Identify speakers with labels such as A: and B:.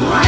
A: What?